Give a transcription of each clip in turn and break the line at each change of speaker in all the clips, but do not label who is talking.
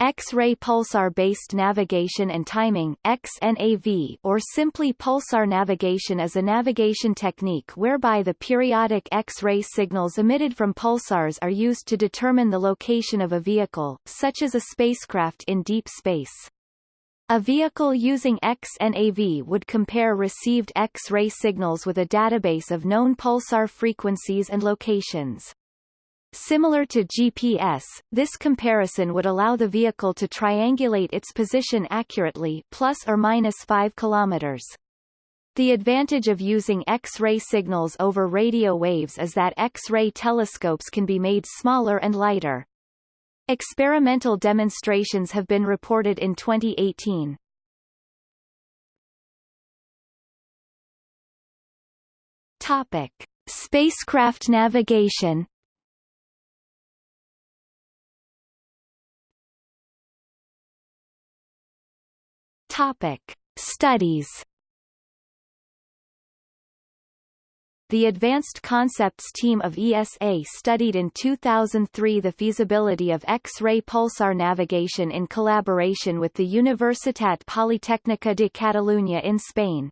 X-ray pulsar-based navigation and timing XNAV, or simply pulsar navigation is a navigation technique whereby the periodic X-ray signals emitted from pulsars are used to determine the location of a vehicle, such as a spacecraft in deep space. A vehicle using XNAV would compare received X-ray signals with a database of known pulsar frequencies and locations. Similar to GPS, this comparison would allow the vehicle to triangulate its position accurately plus or minus 5 kilometers. The advantage of using X-ray signals over radio waves is that X-ray telescopes can be made smaller and lighter. Experimental demonstrations have been reported in 2018. Topic: Spacecraft navigation. Topic: Studies. The Advanced Concepts team of ESA studied in 2003 the feasibility of X-ray pulsar navigation in collaboration with the Universitat Politècnica de Catalunya in Spain.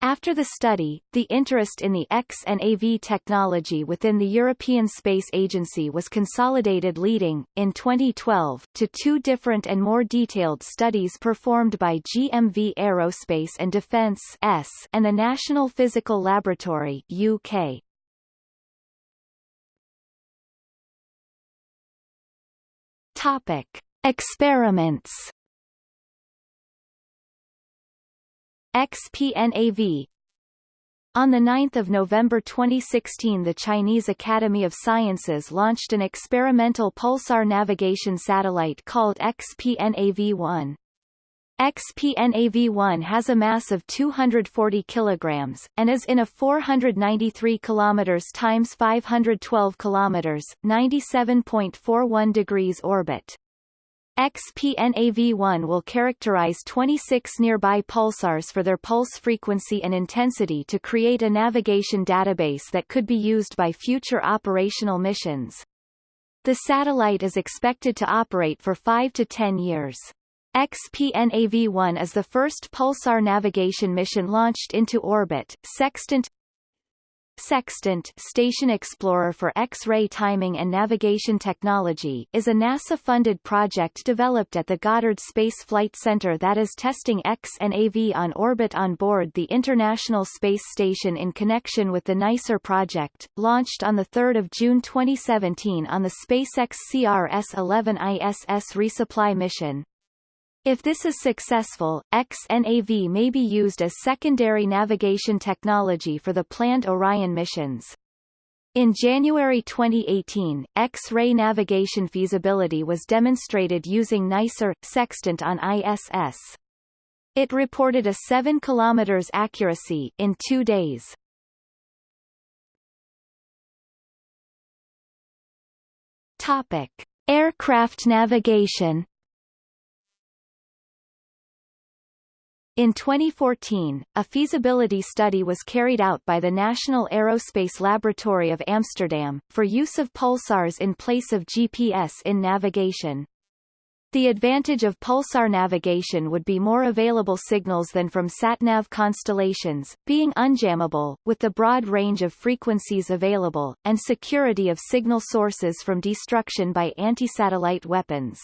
After the study, the interest in the X and AV technology within the European Space Agency was consolidated leading, in 2012, to two different and more detailed studies performed by GMV Aerospace and Defence S and the National Physical Laboratory UK. Topic. Experiments XPNAV on 9 November 2016 the Chinese Academy of Sciences launched an experimental pulsar navigation satellite called XPNAV-1. XPNAV-1 has a mass of 240 kilograms and is in a 493 kilometers times 512 kilometers, 97.41 degrees orbit. XPNAV1 will characterize 26 nearby pulsars for their pulse frequency and intensity to create a navigation database that could be used by future operational missions. The satellite is expected to operate for 5 to 10 years. XPNAV-1 is the first pulsar navigation mission launched into orbit. Sextant Sextant Station Explorer for X-ray Timing and Navigation Technology is a NASA-funded project developed at the Goddard Space Flight Center that is testing X and AV on orbit on board the International Space Station in connection with the NICER project, launched on 3 June 2017 on the SpaceX CRS-11 ISS resupply mission. If this is successful, XNAV may be used as secondary navigation technology for the planned Orion missions. In January 2018, X-ray navigation feasibility was demonstrated using NICER sextant on ISS. It reported a 7 km accuracy in 2 days. Topic: Aircraft navigation In 2014, a feasibility study was carried out by the National Aerospace Laboratory of Amsterdam, for use of pulsars in place of GPS in navigation. The advantage of pulsar navigation would be more available signals than from satnav constellations, being unjammable, with the broad range of frequencies available, and security of signal sources from destruction by anti-satellite weapons.